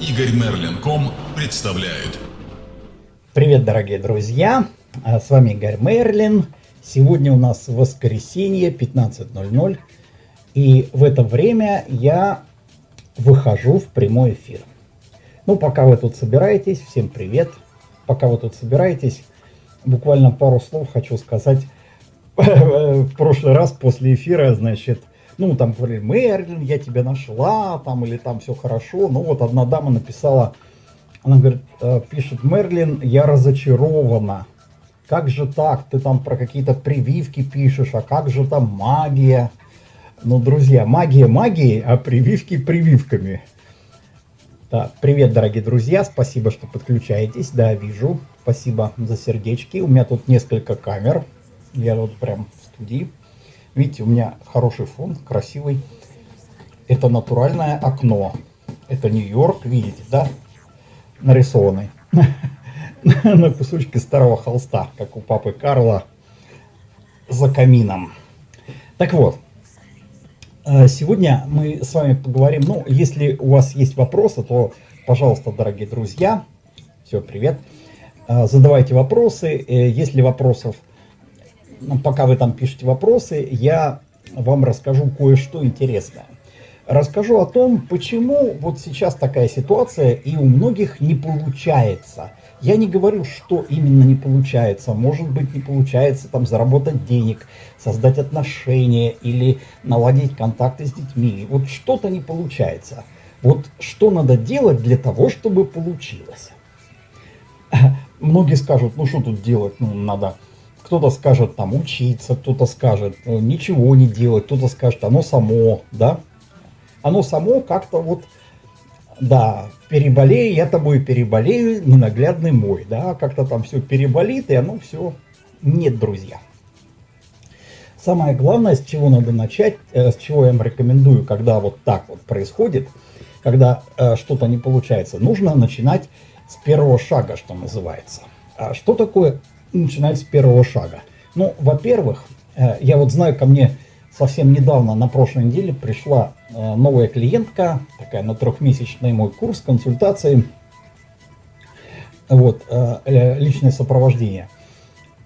Игорь Мерлин.ком представляет. Привет, дорогие друзья! А, с вами Игорь Мерлин. Сегодня у нас воскресенье, 15.00. И в это время я выхожу в прямой эфир. Ну, пока вы тут собираетесь, всем привет. Пока вы тут собираетесь, буквально пару слов хочу сказать. В прошлый раз после эфира, значит, ну, там говорили, Мерлин, я тебя нашла, там, или там все хорошо. Ну, вот одна дама написала, она говорит, э, пишет, Мерлин, я разочарована. Как же так? Ты там про какие-то прививки пишешь, а как же там магия? Ну, друзья, магия магией, а прививки прививками. Да, привет, дорогие друзья, спасибо, что подключаетесь. Да, вижу. Спасибо за сердечки. У меня тут несколько камер. Я вот прям в студии. Видите, у меня хороший фон, красивый. Это натуральное окно. Это Нью-Йорк, видите, да? Нарисованный. На кусочке старого холста, как у папы Карла за камином. Так вот, э, сегодня мы с вами поговорим, ну, если у вас есть вопросы, то, пожалуйста, дорогие друзья, все, привет, э, задавайте вопросы, э, если вопросов пока вы там пишете вопросы, я вам расскажу кое-что интересное. Расскажу о том, почему вот сейчас такая ситуация и у многих не получается. Я не говорю, что именно не получается. Может быть, не получается там заработать денег, создать отношения или наладить контакты с детьми. Вот что-то не получается. Вот что надо делать для того, чтобы получилось? Многие скажут, ну что тут делать, ну надо кто-то скажет там учиться, кто-то скажет э, ничего не делать, кто-то скажет оно само, да. Оно само как-то вот, да, переболею, я тобой переболею, ненаглядный мой, да, как-то там все переболит, и оно все нет, друзья. Самое главное, с чего надо начать, э, с чего я вам рекомендую, когда вот так вот происходит, когда э, что-то не получается, нужно начинать с первого шага, что называется. А что такое начинать с первого шага. Ну, во-первых, э, я вот знаю, ко мне совсем недавно, на прошлой неделе, пришла э, новая клиентка, такая на трехмесячный мой курс, консультации, вот, э, личное сопровождение.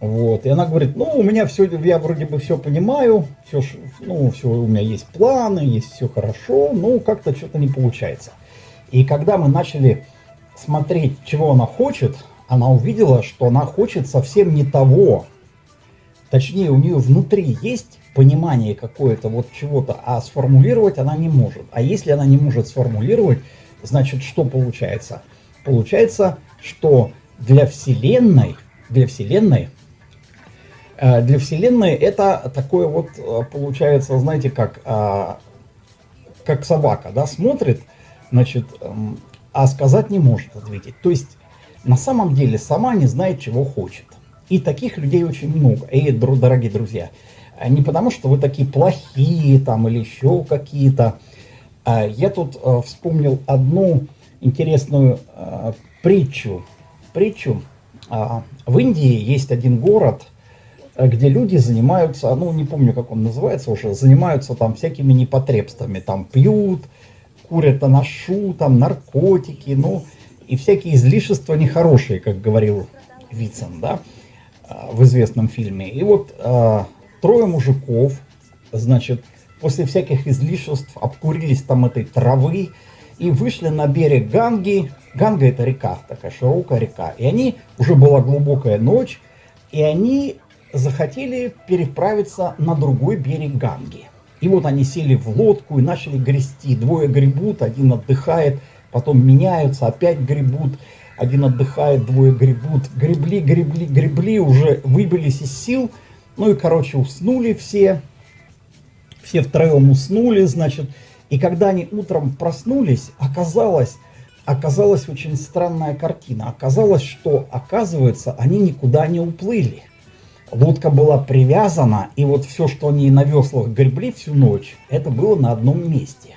Вот, и она говорит, ну, у меня все, я вроде бы все понимаю, все, ну, все, у меня есть планы, есть все хорошо, но как-то что-то не получается. И когда мы начали смотреть, чего она хочет, она увидела, что она хочет совсем не того. Точнее, у нее внутри есть понимание какое-то вот чего-то, а сформулировать она не может. А если она не может сформулировать, значит, что получается? Получается, что для Вселенной, для Вселенной, э, для Вселенной это такое вот э, получается, знаете, как, э, как собака, да, смотрит, значит, эм, а сказать не может ответить. То есть на самом деле сама не знает, чего хочет. И таких людей очень много. И, дорогие друзья, не потому, что вы такие плохие там или еще какие-то. А я тут э, вспомнил одну интересную э, притчу. Притчу. А, в Индии есть один город, э, где люди занимаются, ну не помню, как он называется уже, занимаются там всякими непотребствами. Там пьют, курят анашу, там наркотики, ну и всякие излишества нехорошие, как говорил Вицин, да, а, в известном фильме. И вот а, трое мужиков, значит, после всяких излишеств обкурились там этой травы и вышли на берег Ганги. Ганга это река, такая широкая река. И они, уже была глубокая ночь, и они захотели переправиться на другой берег Ганги. И вот они сели в лодку и начали грести. Двое гребут, один отдыхает, потом меняются, опять гребут, один отдыхает, двое гребут, гребли, гребли, гребли, уже выбились из сил, ну и, короче, уснули все, все втроем уснули, значит, и когда они утром проснулись, оказалось, оказалась очень странная картина. Оказалось, что, оказывается, они никуда не уплыли. Лодка была привязана, и вот все, что они на веслах гребли всю ночь, это было на одном месте.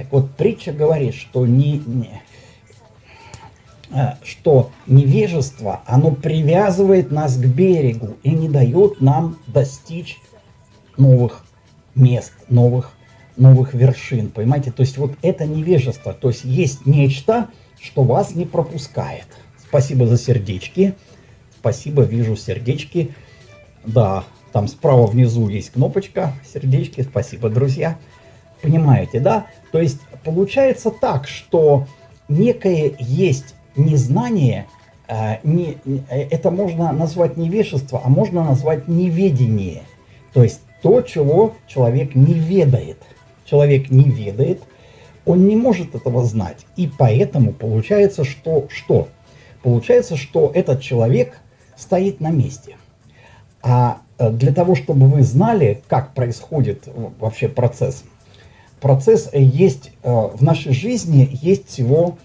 Так вот, притча говорит, что, не, не, э, что невежество, оно привязывает нас к берегу и не дает нам достичь новых мест, новых, новых вершин, понимаете? То есть вот это невежество, то есть есть нечто, что вас не пропускает. Спасибо за сердечки, спасибо, вижу сердечки. Да, там справа внизу есть кнопочка, сердечки, спасибо, друзья. Понимаете, да? То есть получается так, что некое есть незнание, э, не, это можно назвать невежество, а можно назвать неведение. То есть то, чего человек не ведает. Человек не ведает, он не может этого знать. И поэтому получается, что что? Получается, что этот человек стоит на месте. А э, для того, чтобы вы знали, как происходит вообще процесс, процесс есть э, в нашей жизни есть всего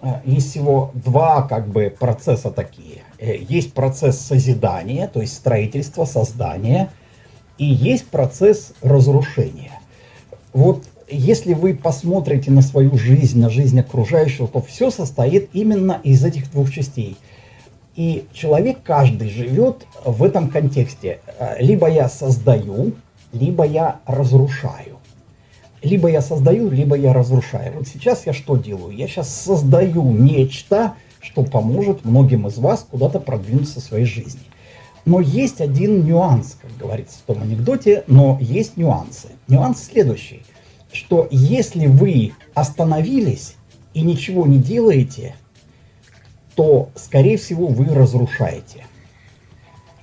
Э, есть всего два как бы процесса такие. Э, есть процесс созидания, то есть строительства, создания, и есть процесс разрушения. Вот если вы посмотрите на свою жизнь, на жизнь окружающего, то все состоит именно из этих двух частей. И человек каждый живет в этом контексте. Э, либо я создаю, либо я разрушаю либо я создаю, либо я разрушаю. Вот сейчас я что делаю? Я сейчас создаю нечто, что поможет многим из вас куда-то продвинуться в своей жизни. Но есть один нюанс, как говорится в том анекдоте, но есть нюансы. Нюанс следующий, что если вы остановились и ничего не делаете, то, скорее всего, вы разрушаете.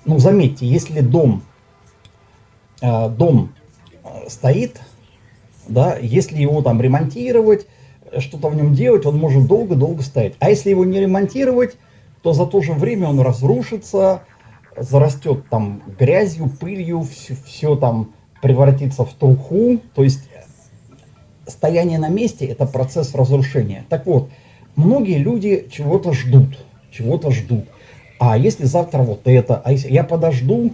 Ну, заметьте, если дом, э, дом э, стоит, да, если его там ремонтировать, что-то в нем делать, он может долго-долго стоять. А если его не ремонтировать, то за то же время он разрушится, зарастет там грязью, пылью, все, все там превратится в труху. То есть стояние на месте – это процесс разрушения. Так вот, многие люди чего-то ждут, чего-то ждут. А если завтра вот это, а если я подожду,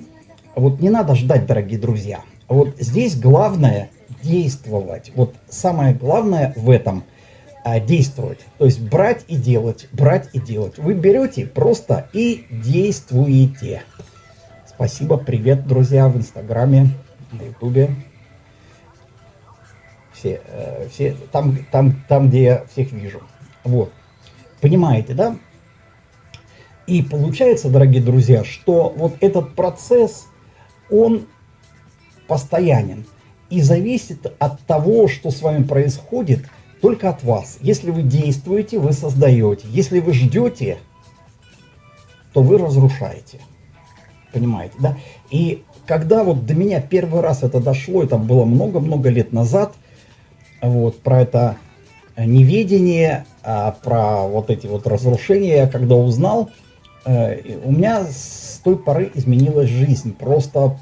вот не надо ждать, дорогие друзья. Вот здесь главное – действовать. Вот самое главное в этом а, действовать. То есть брать и делать, брать и делать. Вы берете просто и действуете. Спасибо, привет, друзья, в Инстаграме, на Ютубе. Все, э, все там, там, там, где я всех вижу. Вот. Понимаете, да? И получается, дорогие друзья, что вот этот процесс, он постоянен и зависит от того, что с вами происходит, только от вас. Если вы действуете, вы создаете. Если вы ждете, то вы разрушаете. Понимаете, да? И когда вот до меня первый раз это дошло, это было много-много лет назад, вот, про это неведение, а про вот эти вот разрушения, я когда узнал, э, у меня с той поры изменилась жизнь. Просто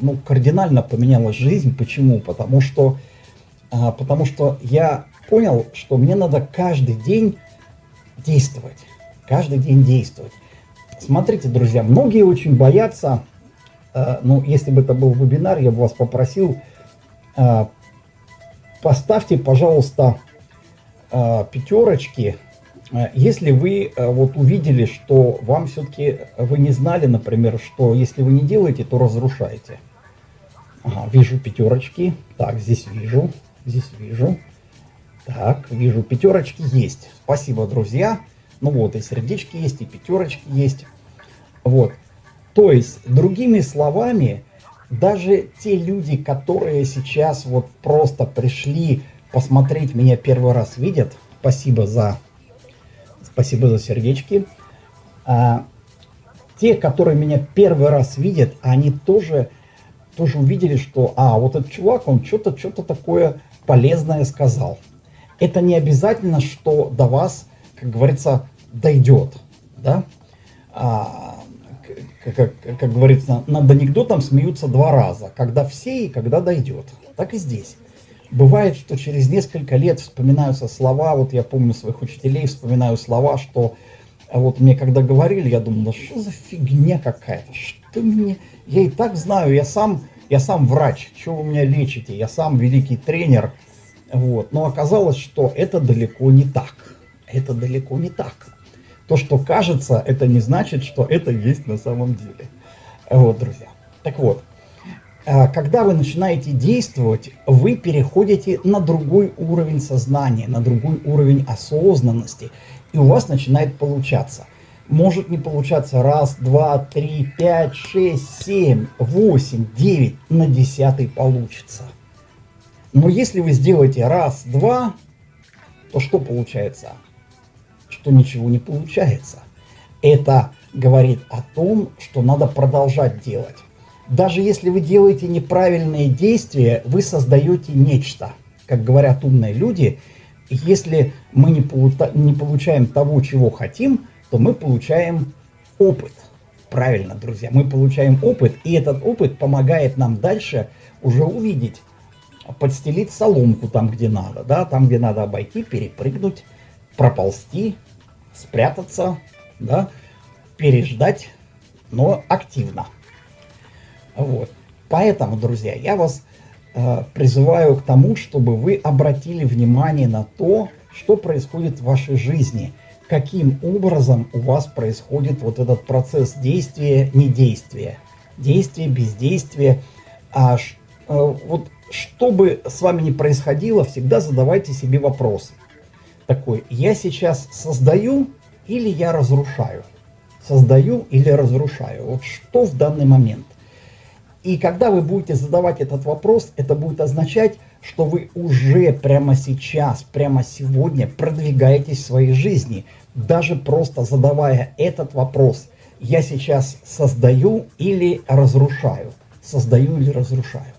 ну, кардинально поменялась жизнь. Почему? Потому что, а, потому что я понял, что мне надо каждый день действовать. Каждый день действовать. Смотрите, друзья, многие очень боятся, э, ну, если бы это был вебинар, я бы вас попросил, э, поставьте, пожалуйста, э, пятерочки, если вы э, вот увидели, что вам все-таки, вы не знали, например, что если вы не делаете, то разрушаете. Ага, вижу пятерочки. Так, здесь вижу, здесь вижу. Так, вижу, пятерочки есть. Спасибо, друзья. Ну вот, и сердечки есть, и пятерочки есть. Вот. То есть, другими словами, даже те люди, которые сейчас вот просто пришли посмотреть меня первый раз видят, спасибо за, спасибо за сердечки, а, те, которые меня первый раз видят, они тоже тоже увидели, что, а, вот этот чувак, он что-то что-то такое полезное сказал. Это не обязательно, что до вас, как говорится, дойдет, да? А, как, как, как говорится, над анекдотом смеются два раза, когда все и когда дойдет. Так и здесь. Бывает, что через несколько лет вспоминаются слова, вот я помню своих учителей, вспоминаю слова, что вот мне когда говорили, я думал, да что за фигня какая-то, что мне я и так знаю, я сам, я сам врач, что вы меня лечите, я сам великий тренер. Вот. Но оказалось, что это далеко не так. Это далеко не так. То, что кажется, это не значит, что это есть на самом деле. Вот, друзья. Так вот, а, когда вы начинаете действовать, вы переходите на другой уровень сознания, на другой уровень осознанности, и у вас начинает получаться. Может не получаться раз, два, три, пять, шесть, семь, восемь, девять, на десятый получится. Но если вы сделаете раз, два, то что получается? Что ничего не получается. Это говорит о том, что надо продолжать делать. Даже если вы делаете неправильные действия, вы создаете нечто. Как говорят умные люди, если мы не, полута- не получаем того, чего хотим, то мы получаем опыт. Правильно, друзья, мы получаем опыт, и этот опыт помогает нам дальше уже увидеть, подстелить соломку там, где надо, да, там, где надо обойти, перепрыгнуть, проползти, спрятаться, да, переждать, но активно. Вот. Поэтому, друзья, я вас э, призываю к тому, чтобы вы обратили внимание на то, что происходит в вашей жизни, каким образом у вас происходит вот этот процесс действия, недействия, действия, бездействия. А, э, вот что бы с вами ни происходило, всегда задавайте себе вопрос. Такой, я сейчас создаю или я разрушаю? Создаю или разрушаю? Вот что в данный момент? И когда вы будете задавать этот вопрос, это будет означать, что вы уже прямо сейчас, прямо сегодня продвигаетесь в своей жизни. Даже просто задавая этот вопрос, я сейчас создаю или разрушаю. Создаю или разрушаю.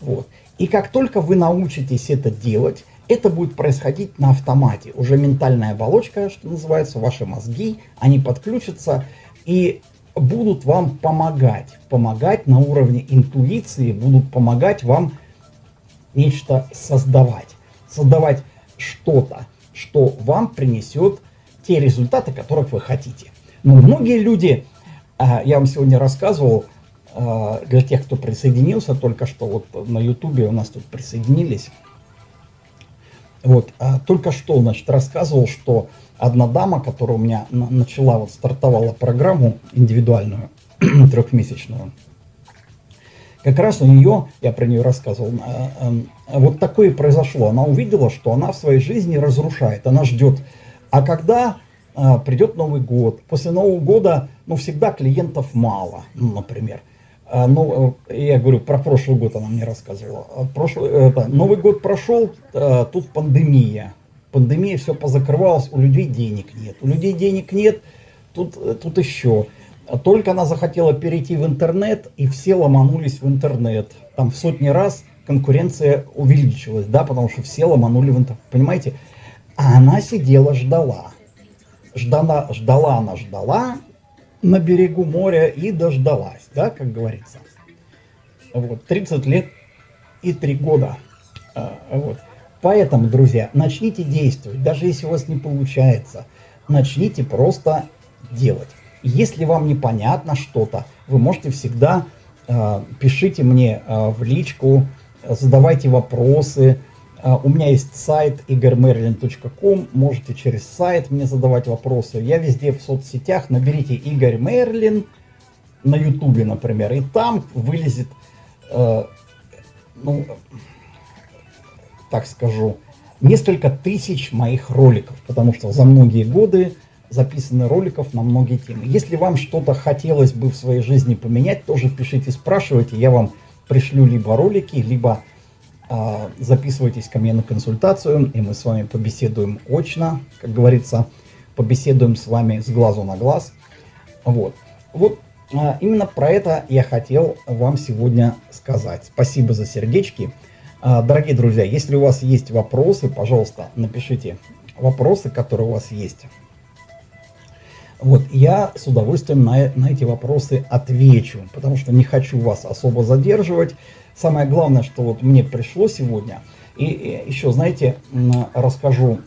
Вот. И как только вы научитесь это делать, это будет происходить на автомате. Уже ментальная оболочка, что называется, ваши мозги, они подключатся, и будут вам помогать, помогать на уровне интуиции, будут помогать вам нечто создавать, создавать что-то, что вам принесет те результаты, которых вы хотите. Но многие люди, а, я вам сегодня рассказывал, а, для тех, кто присоединился только что, вот на ютубе у нас тут присоединились, вот, а только что, значит, рассказывал, что одна дама, которая у меня начала, вот стартовала программу индивидуальную, трехмесячную, как раз у нее, я про нее рассказывал, э, э, вот такое произошло. Она увидела, что она в своей жизни разрушает, она ждет. А когда э, придет Новый год, после Нового года, ну, всегда клиентов мало, ну, например. Ну, я говорю, про прошлый год она мне рассказывала. Прошлый, это, Новый год прошел, тут пандемия пандемия, все позакрывалось, у людей денег нет. У людей денег нет, тут, тут еще. Только она захотела перейти в интернет, и все ломанулись в интернет. Там в сотни раз конкуренция увеличилась, да, потому что все ломанули в интернет. Понимаете? А она сидела, ждала. Ждала, ждала она, ждала на берегу моря и дождалась, да, как говорится. Вот, 30 лет и 3 года. А, вот. Поэтому, друзья, начните действовать, даже если у вас не получается, начните просто делать. Если вам непонятно что-то, вы можете всегда э, пишите мне э, в личку, задавайте вопросы. Э, у меня есть сайт igormerlin.com, можете через сайт мне задавать вопросы. Я везде в соцсетях, наберите Игорь Мерлин на ютубе, например, и там вылезет, э, ну, так скажу, несколько тысяч моих роликов, потому что за многие годы записаны роликов на многие темы. Если вам что-то хотелось бы в своей жизни поменять, тоже пишите, спрашивайте, я вам пришлю либо ролики, либо э, записывайтесь ко мне на консультацию, и мы с вами побеседуем очно, как говорится, побеседуем с вами с глазу на глаз. Вот, вот э, именно про это я хотел вам сегодня сказать. Спасибо за сердечки. А, дорогие друзья, если у вас есть вопросы, пожалуйста, напишите вопросы, которые у вас есть. Вот, я с удовольствием на, на эти вопросы отвечу, потому что не хочу вас особо задерживать. Самое главное, что вот мне пришло сегодня, и, и еще, знаете, расскажу,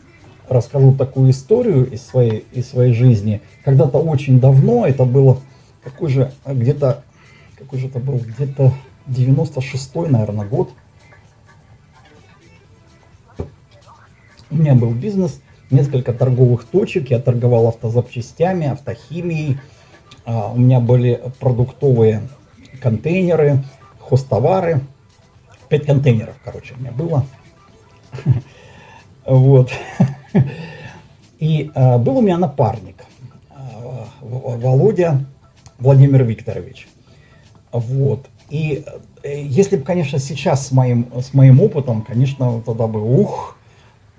расскажу такую историю из своей, из своей жизни. Когда-то очень давно, это было, какой же, где-то, какой же это был, где-то 96-й, наверное, год, меня был бизнес, несколько торговых точек, я торговал автозапчастями, автохимией, а, у меня были продуктовые контейнеры, хостовары. Пять контейнеров, короче, у меня было. Вот. И э, был у меня напарник, э, Володя Владимир Викторович. Вот. И э, если бы, конечно, сейчас с моим, с моим опытом, конечно, тогда бы ух,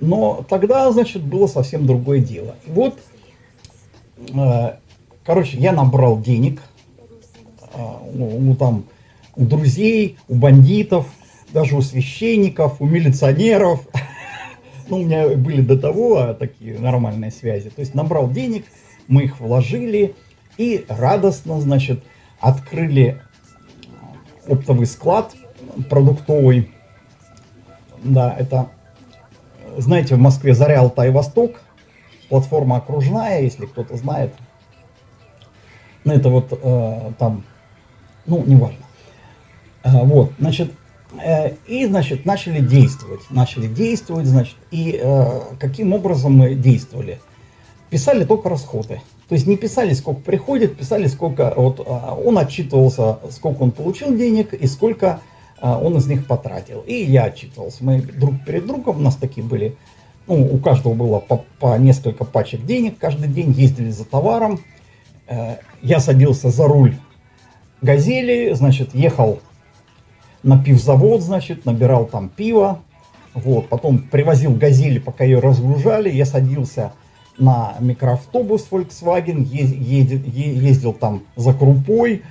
но тогда, значит, было совсем другое дело. И вот, э, короче, я набрал денег э, у, у, там, у друзей, у бандитов, даже у священников, у милиционеров. Ну, у меня были до того а, такие нормальные связи. То есть набрал денег, мы их вложили и радостно, значит, открыли оптовый склад продуктовый. Да, это, знаете, в Москве Заря, Алтай, Восток. Платформа окружная, если кто-то знает. Ну, это вот э, там, ну, неважно. Э, вот, значит, Э, и, значит, начали действовать. Начали действовать, значит, и э, каким образом мы действовали? Писали только расходы. То есть не писали, сколько приходит, писали, сколько... Вот э, он отчитывался, сколько он получил денег и сколько он из них потратил. И я отчитывался. Мы друг перед другом, у нас такие были... Ну, у каждого было по, по несколько пачек денег. Каждый день ездили за товаром. Э, я садился за руль «Газели», значит, ехал на пивзавод, значит, набирал там пиво, вот, потом привозил газели, пока ее разгружали, я садился на микроавтобус Volkswagen, ездил, ездил там за крупой,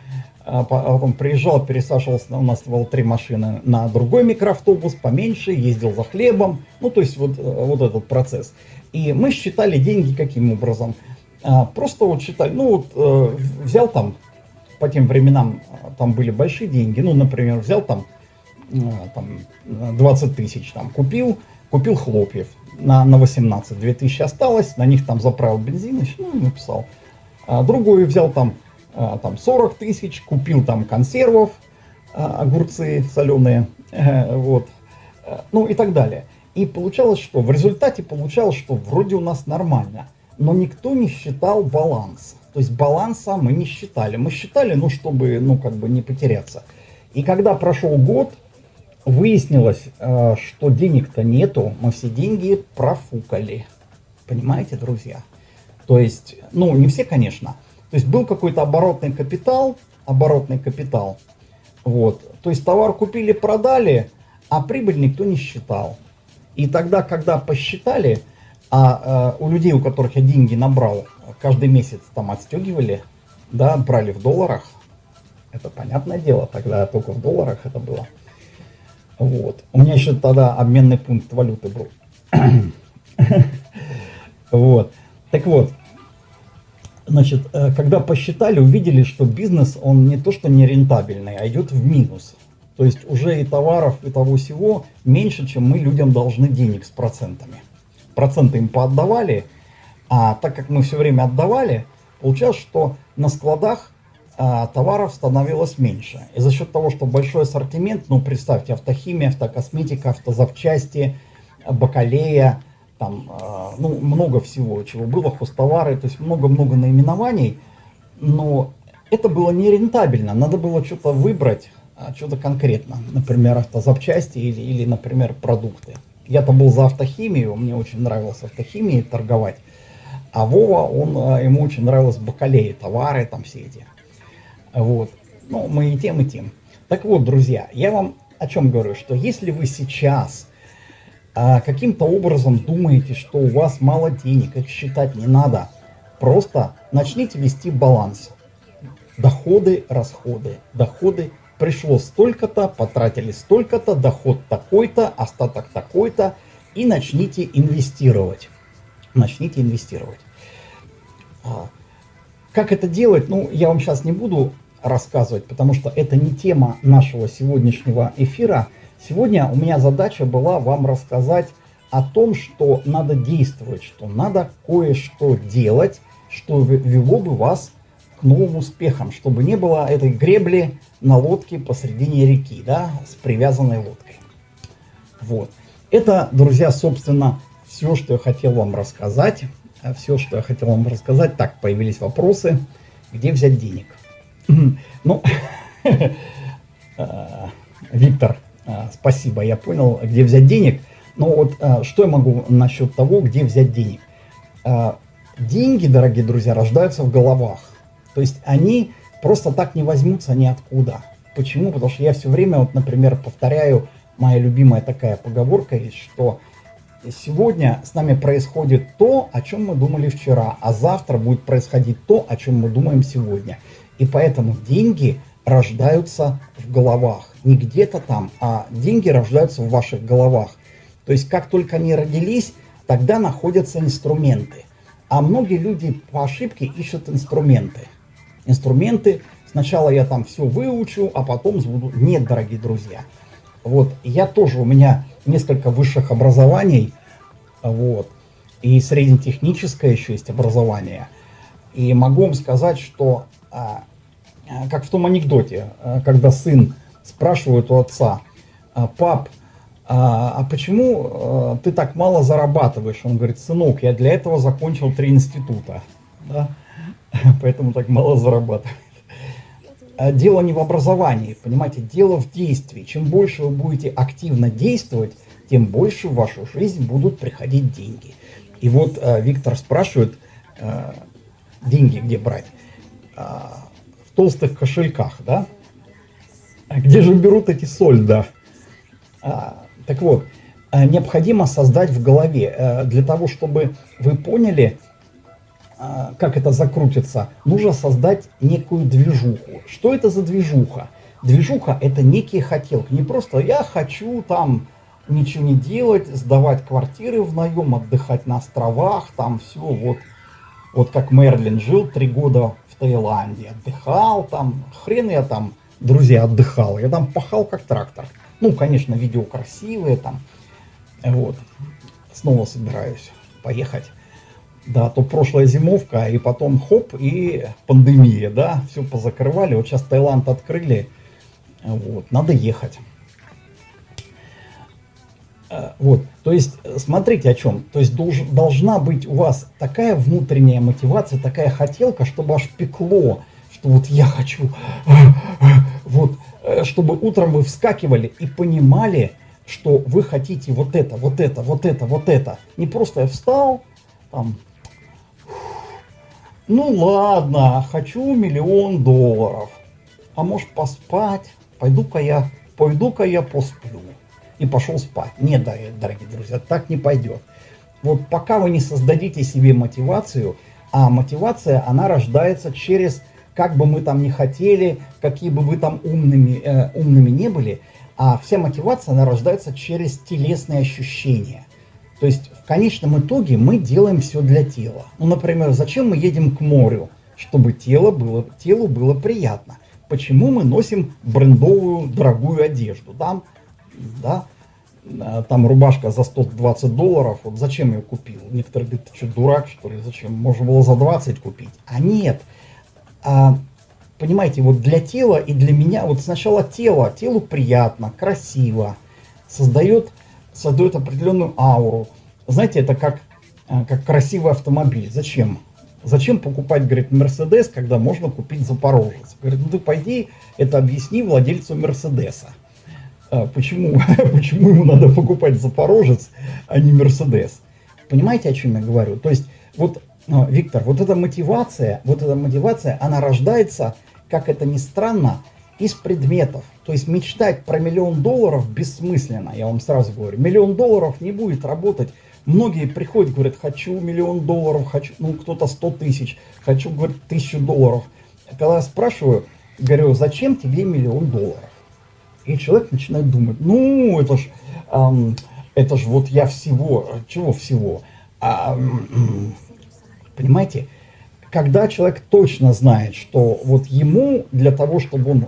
а потом приезжал, пересаживался, у нас было три машины, на другой микроавтобус, поменьше, ездил за хлебом, ну, то есть вот, вот этот процесс. И мы считали деньги каким образом? А, просто вот считали, ну, вот э, взял там по тем временам а, там были большие деньги. Ну, например, взял там, а, там 20 тысяч, там купил, купил хлопьев на, на 18, 2000 осталось, на них там заправил бензин, ну и написал. А другой взял там, а, там 40 тысяч, купил там консервов, огурцы соленые, э, вот, ну и так далее. И получалось, что в результате получалось, что вроде у нас нормально, но никто не считал баланс. То есть баланса мы не считали. Мы считали, ну, чтобы, ну, как бы не потеряться. И когда прошел год, выяснилось, э, что денег-то нету, мы все деньги профукали. Понимаете, друзья? То есть, ну, не все, конечно. То есть был какой-то оборотный капитал, оборотный капитал. Вот. То есть товар купили, продали, а прибыль никто не считал. И тогда, когда посчитали, а э, у людей, у которых я деньги набрал, каждый месяц там отстегивали, да, брали в долларах. Это понятное дело, тогда только в долларах это было. Вот. У меня еще тогда обменный пункт валюты был. Вот. Так вот, значит, э, когда посчитали, увидели, что бизнес, он не то что не рентабельный, а идет в минус. То есть уже и товаров, и того всего меньше, чем мы людям должны денег с процентами. Проценты им поотдавали, а так как мы все время отдавали, получалось, что на складах а, товаров становилось меньше. И за счет того, что большой ассортимент, ну представьте, автохимия, автокосметика, автозапчасти, бакалея, там, а, ну много всего, чего было, хостовары, то есть много-много наименований, но это было нерентабельно, надо было что-то выбрать, а, что-то конкретно, например, автозапчасти или, или, например, продукты. Я-то был за автохимию, мне очень нравилось автохимией торговать, а Вова, он, а, ему очень нравилось бакалеи, товары там все эти. Вот. Ну, мы и тем, и тем. Так вот, друзья, я вам о чем говорю, что если вы сейчас а, каким-то образом думаете, что у вас мало денег, их считать не надо, просто начните вести баланс. Доходы, расходы, доходы. Пришло столько-то, потратили столько-то, доход такой-то, остаток такой-то, и начните инвестировать начните инвестировать. А, как это делать, ну, я вам сейчас не буду рассказывать, потому что это не тема нашего сегодняшнего эфира. Сегодня у меня задача была вам рассказать о том, что надо действовать, что надо кое-что делать, что вело бы вас к новым успехам, чтобы не было этой гребли на лодке посредине реки, да, с привязанной лодкой. Вот. Это, друзья, собственно, все, что я хотел вам рассказать. Все, что я хотел вам рассказать. Так, появились вопросы. Где взять денег? Ну, а, Виктор, спасибо, я понял, где взять денег. Но вот а, что я могу насчет того, где взять денег? А, деньги, дорогие друзья, рождаются в головах. То есть они просто так не возьмутся ниоткуда. Почему? Потому что я все время, вот, например, повторяю, моя любимая такая поговорка что сегодня с нами происходит то, о чем мы думали вчера, а завтра будет происходить то, о чем мы думаем сегодня. И поэтому деньги рождаются в головах. Не где-то там, а деньги рождаются в ваших головах. То есть как только они родились, тогда находятся инструменты. А многие люди по ошибке ищут инструменты. Инструменты, сначала я там все выучу, а потом буду... Нет, дорогие друзья. Вот, я тоже, у меня несколько высших образований, вот, и среднетехническое еще есть образование. И могу вам сказать, что, а, как в том анекдоте, а, когда сын спрашивает у отца, «А, пап, а, а почему а, ты так мало зарабатываешь? Он говорит, сынок, я для этого закончил три института, да? поэтому так мало зарабатывает. А дело не в образовании, понимаете, дело в действии. Чем больше вы будете активно действовать, тем больше в вашу жизнь будут приходить деньги. И вот э, Виктор спрашивает, э, деньги где брать? Толстых кошельках, да? А где же берут эти сольда? А, так вот, э, необходимо создать в голове, э, для того, чтобы вы поняли, а, как это закрутится, нужно создать некую движуху. Что это за движуха? Движуха – это некие хотелки. Не просто «я хочу там ничего не делать, сдавать квартиры в наем, отдыхать на островах, там все, вот, вот как Мерлин жил три года Таиланде, отдыхал там, хрен я там, друзья, отдыхал, я там пахал как трактор. Ну, конечно, видео красивые там, вот, снова собираюсь поехать да, то прошлая зимовка, и потом хоп, и пандемия, да, все позакрывали. Вот сейчас Таиланд открыли, вот, надо ехать. Э, вот, то есть, смотрите о чем. То есть, долж, должна быть у вас такая внутренняя мотивация, такая хотелка, чтобы аж пекло, что вот я хочу, вот, э, чтобы утром вы вскакивали и понимали, что вы хотите вот это, вот это, вот это, вот это. Не просто я встал, там, ну ладно, хочу миллион долларов. А может поспать? Пойду-ка я, пойду-ка я посплю. И пошел спать. Нет, дорогие друзья, так не пойдет. Вот пока вы не создадите себе мотивацию, а мотивация, она рождается через, как бы мы там не хотели, какие бы вы там умными, э, умными не были, а вся мотивация, она рождается через телесные ощущения. То есть в конечном итоге мы делаем все для тела. Ну, например, зачем мы едем к морю? Чтобы тело было, телу было приятно. Почему мы носим брендовую дорогую одежду? Да, э, там рубашка за 120 долларов, вот зачем я купил? Некоторые говорят, ты что, дурак, что ли, зачем? Можно было за 20 купить. А нет. А, понимаете, вот для тела и для меня, вот сначала тело, телу приятно, красиво, создает создает определенную ауру. Знаете, это как, э, как красивый автомобиль. Зачем? Зачем покупать, говорит, Мерседес, когда можно купить Запорожец? Говорит, ну ты пойди, это объясни владельцу Мерседеса. А, почему, почему ему надо покупать Запорожец, а не Мерседес? Понимаете, о чем я говорю? То есть, вот, э, Виктор, вот эта мотивация, вот эта мотивация, она рождается, как это ни странно, из предметов. То есть мечтать про миллион долларов бессмысленно, я вам сразу говорю. Миллион долларов не будет работать. Многие приходят, говорят, хочу миллион долларов, хочу, ну кто-то 100 тысяч, хочу, говорит, тысячу долларов. Когда я спрашиваю, говорю, зачем тебе миллион долларов? И человек начинает думать, ну это ж, эм, это ж вот я всего, чего всего? А, понимаете, когда человек точно знает, что вот ему для того, чтобы он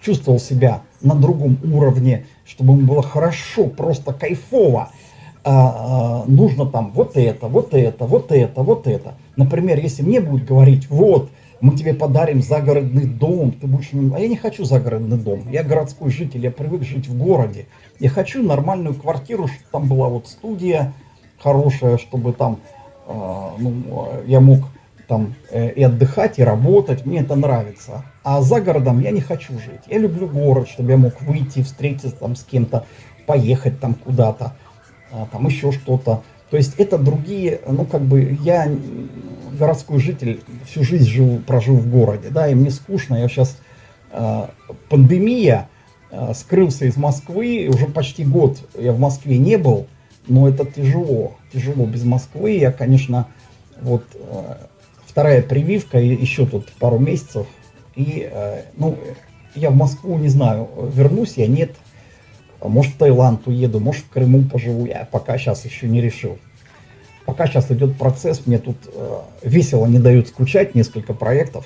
чувствовал себя на другом уровне, чтобы ему было хорошо, просто кайфово, а, а, нужно там вот это, вот это, вот это, вот это. Например, если мне будут говорить, вот, мы тебе подарим загородный дом, ты будешь... А я не хочу загородный дом, я городской житель, я привык жить в городе. Я хочу нормальную квартиру, чтобы там была вот студия хорошая, чтобы там, э, ну, я мог там э, и отдыхать, и работать, мне это нравится. А за городом я не хочу жить. Я люблю город, чтобы я мог выйти, встретиться там с кем-то, поехать там куда-то, а, там еще что-то. То есть это другие, ну как бы я городской житель, всю жизнь живу, прожил в городе, да, и мне скучно, я сейчас э, пандемия, э, скрылся из Москвы, уже почти год я в Москве не был, но это тяжело, тяжело без Москвы, я, конечно, вот э, вторая прививка, еще тут пару месяцев, и, э, ну, я в Москву не знаю, вернусь я, нет, может в Таиланд уеду, может в Крыму поживу, я пока сейчас еще не решил. Пока сейчас идет процесс, мне тут э, весело не дают скучать, несколько проектов.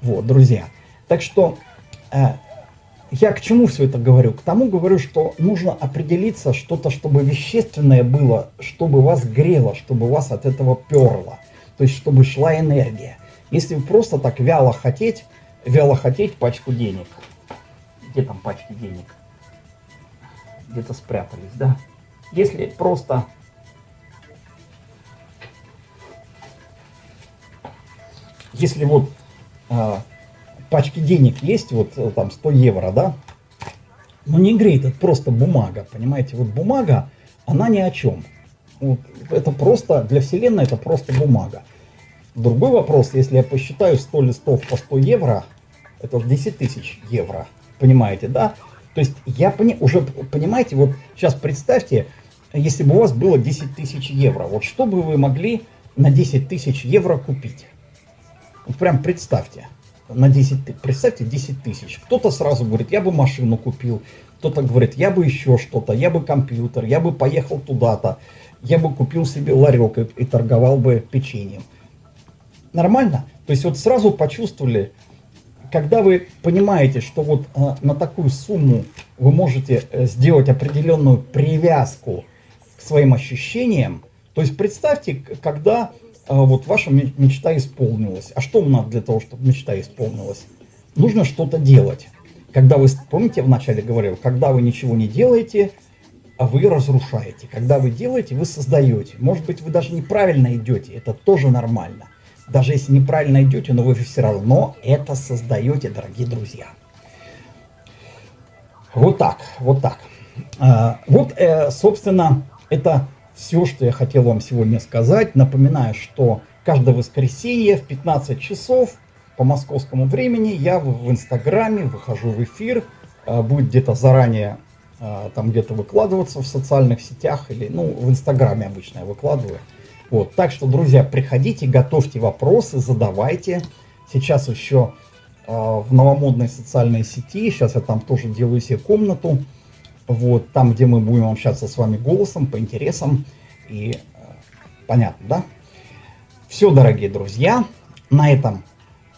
Вот, друзья. Так что э, я к чему все это говорю? К тому говорю, что нужно определиться что-то, чтобы вещественное было, чтобы вас грело, чтобы вас от этого перло. То есть, чтобы шла энергия. Если вы просто так вяло хотеть, вяло хотеть пачку денег. Где там пачки денег? Где-то спрятались, да? Если просто если вот а, пачки денег есть, вот э, там 100 евро, да, но не греет, это просто бумага, понимаете, вот бумага, она ни о чем. Вот, это просто, для вселенной это просто бумага. Другой вопрос, если я посчитаю 100 листов по 100 евро, это 10 тысяч евро, понимаете, да? То есть я пони, уже, понимаете, вот сейчас представьте, если бы у вас было 10 тысяч евро, вот что бы вы могли на 10 тысяч евро купить? Вот прям представьте, на 10, представьте 10 тысяч. Кто-то сразу говорит, я бы машину купил, кто-то говорит, я бы еще что-то, я бы компьютер, я бы поехал туда-то, я бы купил себе ларек и, и торговал бы печеньем. Нормально? То есть вот сразу почувствовали, когда вы понимаете, что вот э, на такую сумму вы можете э, сделать определенную привязку к своим ощущениям, то есть представьте, когда вот ваша мечта исполнилась. А что надо для того, чтобы мечта исполнилась? Нужно что-то делать. Когда вы, помните, я вначале говорил, когда вы ничего не делаете, а вы разрушаете. Когда вы делаете, вы создаете. Может быть, вы даже неправильно идете, это тоже нормально. Даже если неправильно идете, но вы все равно это создаете, дорогие друзья. Вот так, вот так. А, вот, э, собственно, это все, что я хотел вам сегодня сказать. Напоминаю, что каждое воскресенье в 15 часов по московскому времени я в Инстаграме выхожу в эфир. А, будет где-то заранее а, там где-то выкладываться в социальных сетях или, ну, в Инстаграме обычно я выкладываю. Вот, так что, друзья, приходите, готовьте вопросы, задавайте. Сейчас еще э, в новомодной социальной сети, сейчас я там тоже делаю себе комнату, вот, там, где мы будем общаться с вами голосом, по интересам. И э, понятно, да? Все, дорогие друзья, на этом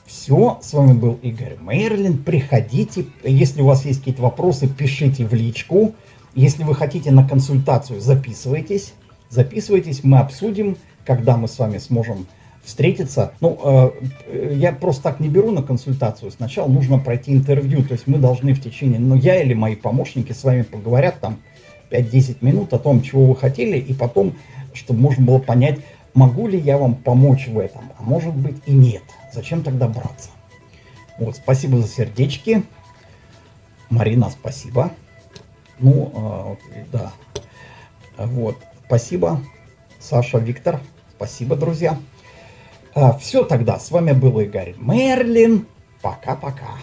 все. С вами был Игорь Мерлин. Приходите. Если у вас есть какие-то вопросы, пишите в личку. Если вы хотите на консультацию, записывайтесь. Записывайтесь, мы обсудим, когда мы с вами сможем встретиться. Ну, э, я просто так не беру на консультацию. Сначала нужно пройти интервью. То есть мы должны в течение, ну, я или мои помощники с вами поговорят там 5-10 минут о том, чего вы хотели, и потом, чтобы можно было понять, могу ли я вам помочь в этом, а может быть и нет. Зачем тогда браться? Вот, спасибо за сердечки. Марина, спасибо. Ну, э, да. Вот, спасибо. Саша, Виктор, спасибо, друзья. А, все тогда, с вами был Игорь Мерлин. Пока-пока.